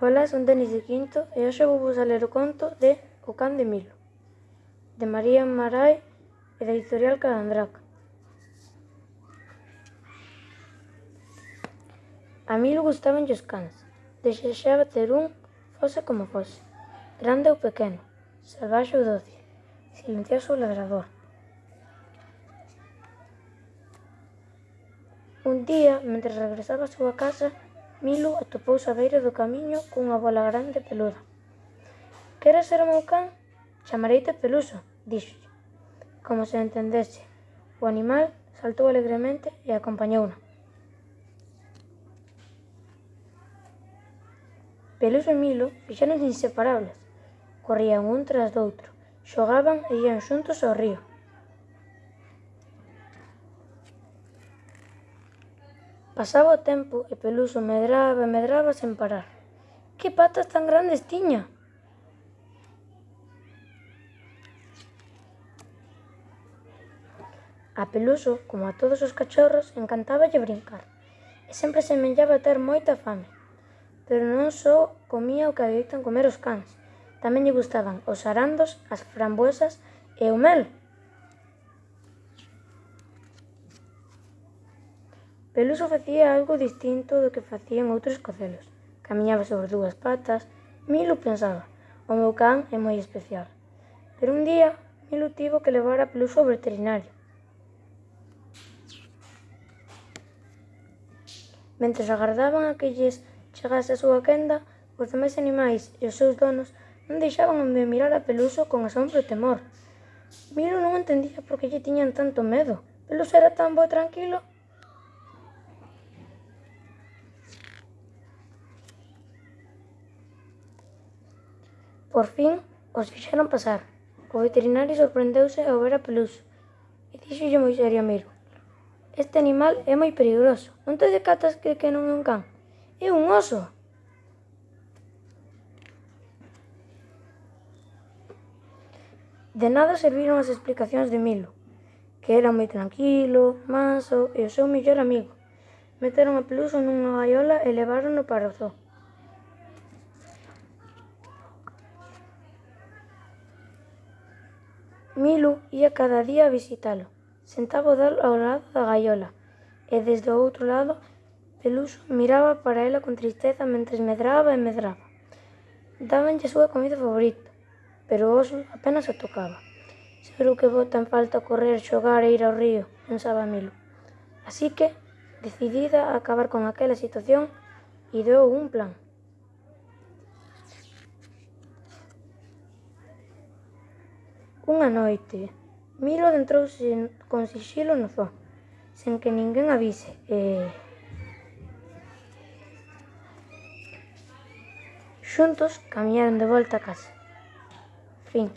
Ola, son Denis de Quinto e hoxe vou vos ler o conto de O can de Milo de María Marai e da editorial Calandrac. A Milo gustaban os cans, desexaba ter un, fose como fose, grande ou pequeno, salvaxe ou doce, silencioso ou ladrador. Un día, mentre regresaba á súa casa, Milo atopouse á beira do camiño cunha bola grande e peluda. Queres ser o meu can? Chamareite Peluso, díxolle, como se entendese. O animal saltou alegremente e acompañouna. Peluso e Milo fixeron inseparables. Corrían un tras do outro, xogaban e ían xuntos ao río. Pasaba o tempo e Peluso medraba e medraba sen parar. Que patas tan grandes tiña! A Peluso, como a todos os cachorros, encantáballe brincar e sempre semellaba ter moita fame. Pero non só comía o que adoitan comer os cans, tamén lle gustaban os arandos, as frambuesas e o mel. Peluso facía algo distinto do que facían outros cocelos. Camiñaba sobre dúas patas. Milo pensaba, o meu can é moi especial. Pero un día, Milo tivo que levar a Peluso ao veterinario. Mentre agardaban a que lles chegase a súa quenda, os demais animais e os seus donos non deixaban de mirar a Peluso con asombro e temor. Milo non entendía por que lle tiñan tanto medo. Peluso era tan bo e tranquilo Por fin os fixeron pasar. O veterinario sorprendeuse ao ver a pelusa e díxolle moi serio a Miro. Este animal é moi perigoso. Non te decatas que, que non é un can? É un oso. De nada serviron as explicacións de Milo, que era moi tranquilo, manso e o seu mellor amigo. Meteron a peluso nunha gaiola e levárono para o zoo. Milu ía cada día a visitalo. Sentaba dal ao lado da gaiola e desde o outro lado Peluso miraba para ela con tristeza mentres medraba e medraba. Dábanlle a súa comida favorita, pero o oso apenas a tocaba. Seguro que botan falta correr, xogar e ir ao río, pensaba Milu. Así que, decidida a acabar con aquela situación, ideou un plan. Unha noite, Milo adentrouse con sixilo no zoo, sen que ninguén avise, e... Xuntos camiñaron de volta a casa. Fin.